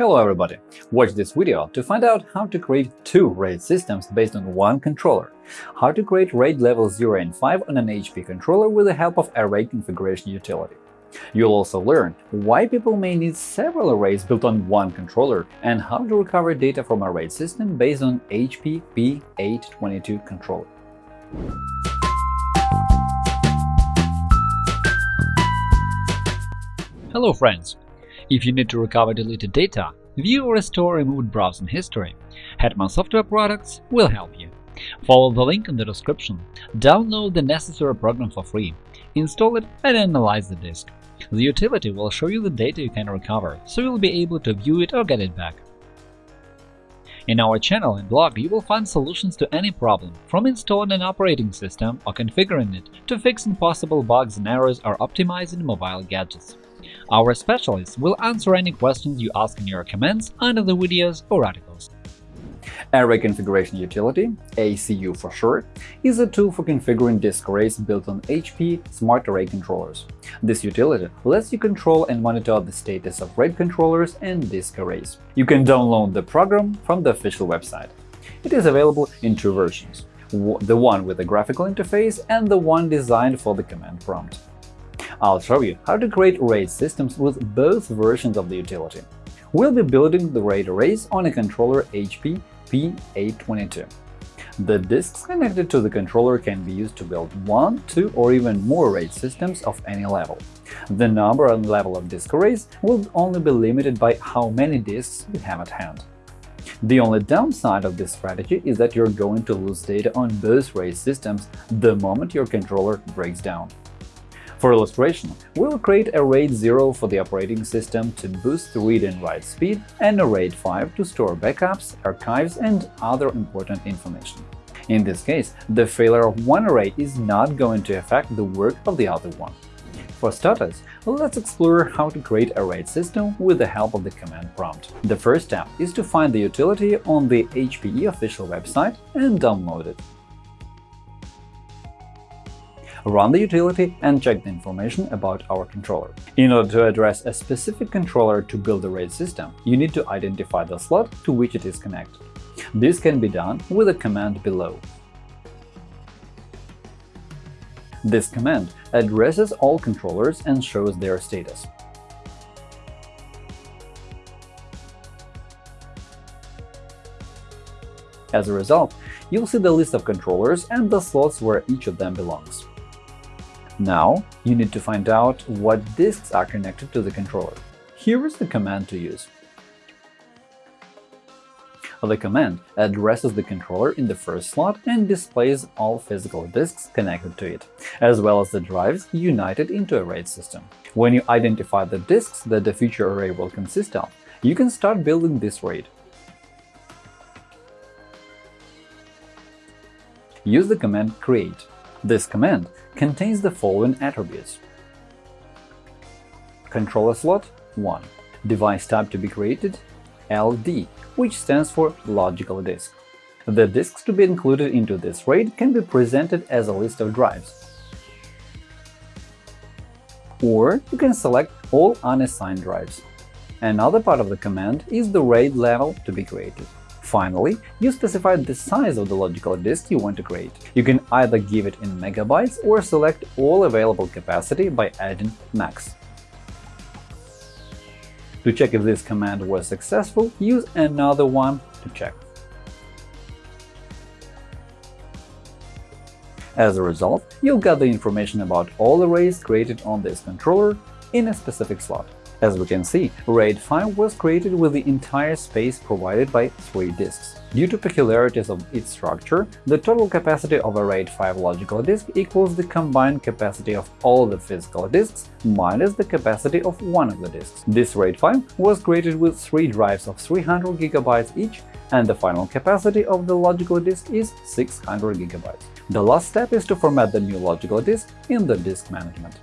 Hello everybody! Watch this video to find out how to create two RAID systems based on one controller, how to create RAID level 0 and 5 on an HP controller with the help of Array configuration utility. You'll also learn why people may need several arrays built on one controller and how to recover data from a RAID system based on HP P822 controller. Hello friends! If you need to recover deleted data, view or restore removed browsing history, Hetman Software Products will help you. Follow the link in the description, download the necessary program for free, install it and analyze the disk. The utility will show you the data you can recover, so you'll be able to view it or get it back. In our channel and blog, you will find solutions to any problem, from installing an operating system or configuring it to fixing possible bugs and errors or optimizing mobile gadgets. Our specialists will answer any questions you ask in your comments under the videos or articles. Array Configuration Utility ACU for short, is a tool for configuring disk arrays built on HP Smart Array controllers. This utility lets you control and monitor the status of RAID controllers and disk arrays. You can download the program from the official website. It is available in two versions – the one with a graphical interface and the one designed for the command prompt. I'll show you how to create RAID systems with both versions of the utility. We'll be building the RAID arrays on a controller HP P822. The disks connected to the controller can be used to build one, two, or even more RAID systems of any level. The number and level of disk arrays will only be limited by how many disks you have at hand. The only downside of this strategy is that you're going to lose data on both RAID systems the moment your controller breaks down. For illustration, we'll create a RAID 0 for the operating system to boost read and write speed and a RAID 5 to store backups, archives, and other important information. In this case, the failure of one array is not going to affect the work of the other one. For starters, let's explore how to create a RAID system with the help of the command prompt. The first step is to find the utility on the HPE official website and download it run the utility and check the information about our controller. In order to address a specific controller to build a RAID system, you need to identify the slot to which it is connected. This can be done with a command below. This command addresses all controllers and shows their status. As a result, you'll see the list of controllers and the slots where each of them belongs. Now, you need to find out what disks are connected to the controller. Here is the command to use. The command addresses the controller in the first slot and displays all physical disks connected to it, as well as the drives united into a RAID system. When you identify the disks that the future array will consist of, you can start building this RAID. Use the command create. This command contains the following attributes. Controller slot 1. Device type to be created LD, which stands for Logical Disk. The disks to be included into this RAID can be presented as a list of drives. Or you can select all unassigned drives. Another part of the command is the RAID level to be created. Finally, you specify the size of the logical disk you want to create. You can either give it in megabytes or select all available capacity by adding max. To check if this command was successful, use another one to check. As a result, you'll get the information about all arrays created on this controller in a specific slot. As we can see, RAID 5 was created with the entire space provided by three disks. Due to peculiarities of its structure, the total capacity of a RAID 5 logical disk equals the combined capacity of all the physical disks minus the capacity of one of the disks. This RAID 5 was created with three drives of 300 GB each, and the final capacity of the logical disk is 600 GB. The last step is to format the new logical disk in the disk management.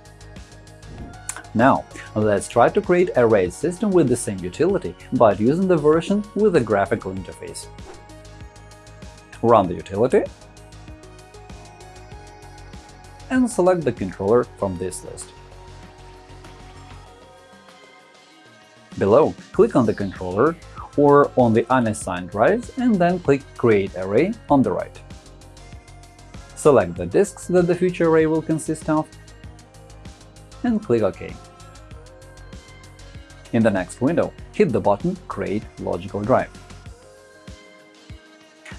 Now, let's try to create a RAID system with the same utility, but using the version with a graphical interface. Run the utility and select the controller from this list. Below, click on the controller or on the unassigned drives and then click Create Array on the right. Select the disks that the future array will consist of and click OK. In the next window, hit the button Create logical drive.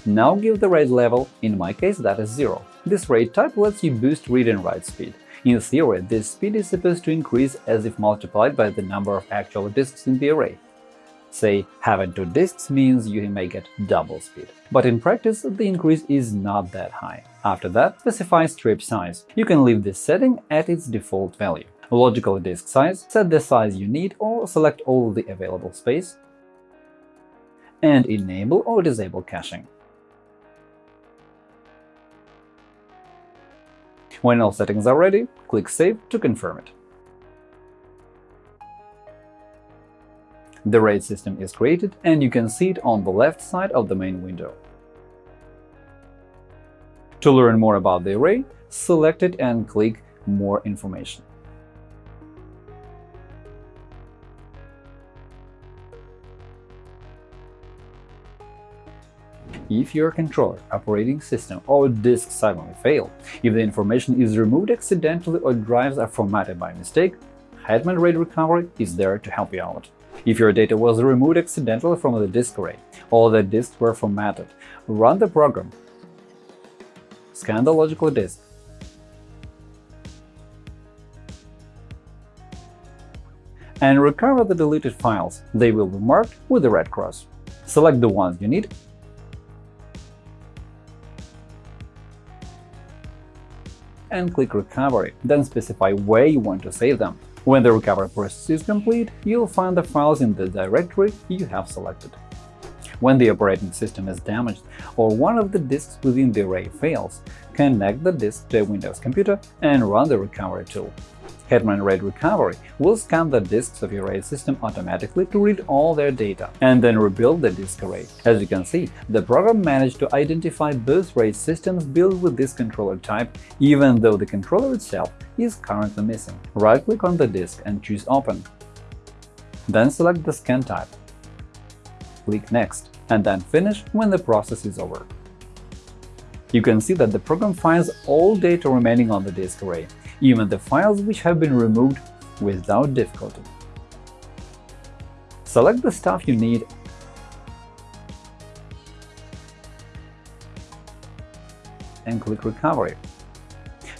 Now give the RAID level, in my case that is 0. This RAID type lets you boost read and write speed. In theory, this speed is supposed to increase as if multiplied by the number of actual disks in the array. Say, having two disks means you may get double speed. But in practice, the increase is not that high. After that, specify strip size. You can leave this setting at its default value. Logical disk size, set the size you need or select all the available space, and enable or disable caching. When all settings are ready, click Save to confirm it. The RAID system is created, and you can see it on the left side of the main window. To learn more about the array, select it and click More information. If your controller, operating system, or disk suddenly fail, if the information is removed accidentally or drives are formatted by mistake, Hetman RAID Recovery is there to help you out. If your data was removed accidentally from the disk array, or the disks were formatted, run the program. Scan the logical disk. and recover the deleted files. They will be marked with a red cross. Select the ones you need and click Recovery, then specify where you want to save them. When the recovery process is complete, you'll find the files in the directory you have selected. When the operating system is damaged or one of the disks within the array fails, connect the disk to a Windows computer and run the recovery tool. Hetman RAID Recovery will scan the disks of your RAID system automatically to read all their data, and then rebuild the disk array. As you can see, the program managed to identify both RAID systems built with this controller type, even though the controller itself is currently missing. Right-click on the disk and choose Open. Then select the scan type. Click Next, and then Finish when the process is over. You can see that the program finds all data remaining on the disk array, even the files which have been removed without difficulty. Select the stuff you need. And click Recovery.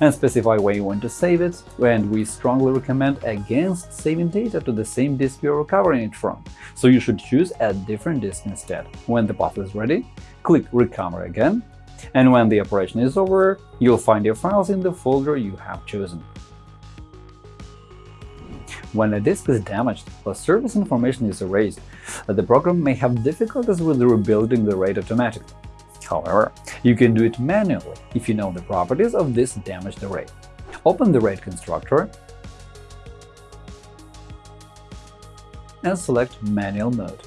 And specify where you want to save it, and we strongly recommend against saving data to the same disk you're recovering it from, so you should choose a different disk instead. When the path is ready, click Recover again and when the operation is over, you'll find your files in the folder you have chosen. When a disk is damaged or service information is erased, the program may have difficulties with rebuilding the RAID automatically. However, you can do it manually if you know the properties of this damaged array. Open the RAID constructor and select Manual mode.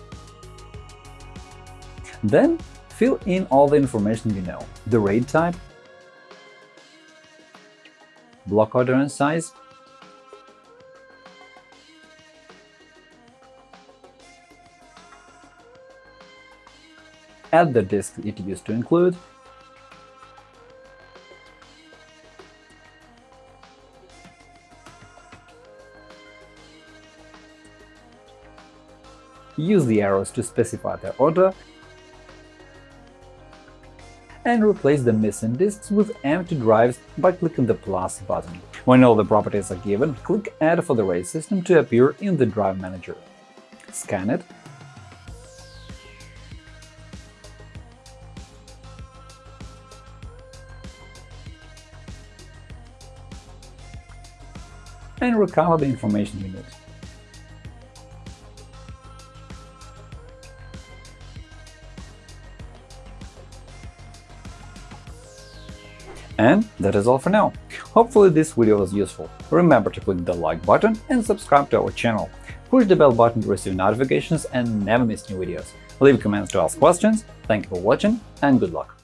Then Fill in all the information you know – the RAID type, block order and size, add the disk it used to include, use the arrows to specify the order and replace the missing disks with empty drives by clicking the plus button. When all the properties are given, click Add for the RAID system to appear in the Drive Manager. Scan it and recover the information you need. And that is all for now. Hopefully this video was useful. Remember to click the like button and subscribe to our channel. Push the bell button to receive notifications and never miss new videos. Leave comments to ask questions. Thank you for watching and good luck!